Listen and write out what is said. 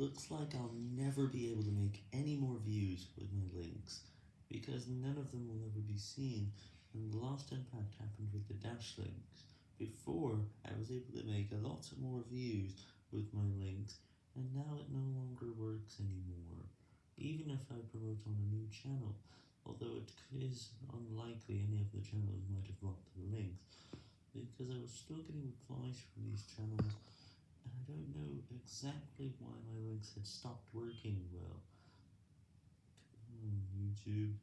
looks like I'll never be able to make any more views with my links, because none of them will ever be seen, and the last impact happened with the dash links. Before, I was able to make a lot more views with my links, and now it no longer works anymore, even if I promote on a new channel, although it is unlikely any of the channels might have blocked the links, because I was still getting replies from these channels, Exactly why my links had stopped working well. Come on, YouTube.